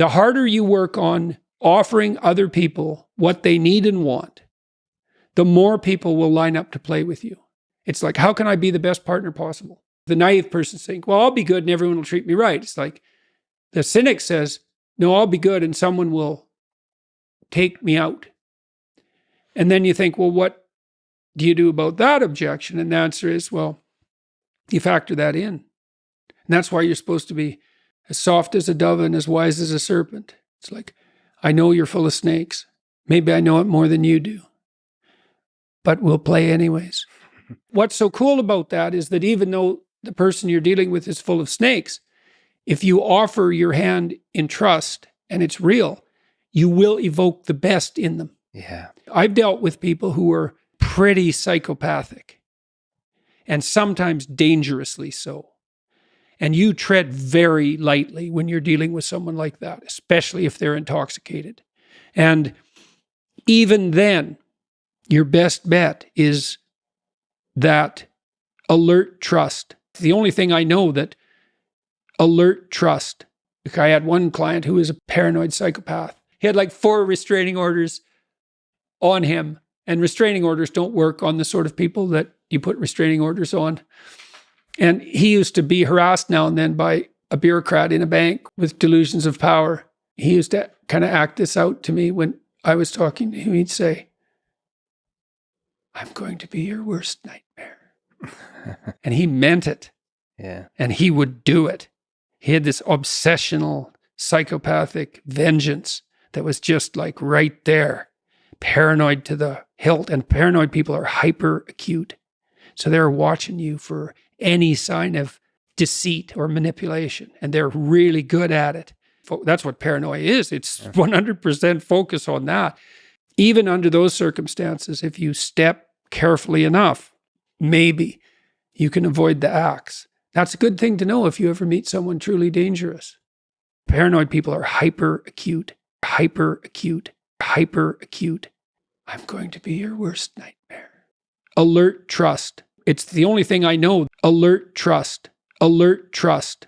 The harder you work on offering other people what they need and want, the more people will line up to play with you. It's like, how can I be the best partner possible? The naive person saying, well, I'll be good and everyone will treat me right. It's like the cynic says, no, I'll be good and someone will take me out. And then you think, well, what do you do about that objection? And the answer is, well, you factor that in. And that's why you're supposed to be as soft as a dove and as wise as a serpent. It's like, I know you're full of snakes. Maybe I know it more than you do, but we'll play anyways. What's so cool about that is that even though the person you're dealing with is full of snakes, if you offer your hand in trust and it's real, you will evoke the best in them. Yeah. I've dealt with people who are pretty psychopathic and sometimes dangerously so. And you tread very lightly when you're dealing with someone like that, especially if they're intoxicated. And even then, your best bet is that alert trust. The only thing I know that alert trust. I had one client who was a paranoid psychopath. He had like four restraining orders on him, and restraining orders don't work on the sort of people that you put restraining orders on. And he used to be harassed now and then by a bureaucrat in a bank with delusions of power. He used to kind of act this out to me when I was talking to him. He'd say, I'm going to be your worst nightmare. and he meant it. Yeah. And he would do it. He had this obsessional, psychopathic vengeance that was just like right there, paranoid to the hilt. And paranoid people are hyper acute. So they're watching you for any sign of deceit or manipulation, and they're really good at it. That's what paranoia is. It's 100% focus on that. Even under those circumstances, if you step carefully enough, maybe you can avoid the acts. That's a good thing to know if you ever meet someone truly dangerous. Paranoid people are hyper acute, hyper acute, hyper acute. I'm going to be your worst nightmare. Alert trust. It's the only thing I know. Alert trust. Alert trust.